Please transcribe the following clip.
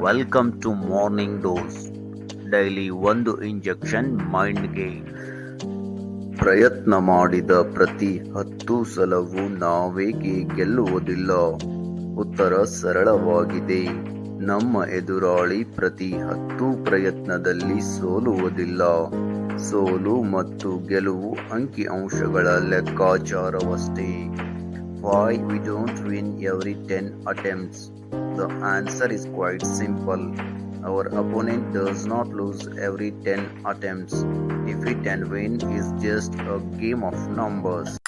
Welcome to morning dose daily ಒಂದು injection ಮೈಂಡ್ಗೆ ಪ್ರಯತ್ನ ಮಾಡಿದ ಪ್ರತಿ ಹತ್ತು ಸಲವೂ ನಾವೇಕೆ ಗೆಲ್ಲುವುದಿಲ್ಲ ಉತ್ತರ ಸರಳವಾಗಿದೆ. ನಮ್ಮ ಎದುರಾಳಿ ಪ್ರತಿ ಹತ್ತು ಪ್ರಯತ್ನದಲ್ಲಿ ಸೋಲುವುದಿಲ್ಲ. ಸೋಲು ಮತ್ತು ಗೆಲುವು ಅಂಕಿಅಂಶಗಳ ಲೆಕ್ಕಾಚಾರವಷ್ಟೇ. Why we don't win every 10 attempts? The answer is quite simple. Our opponent does not lose every 10 attempts. Defeat and win is just a game of numbers.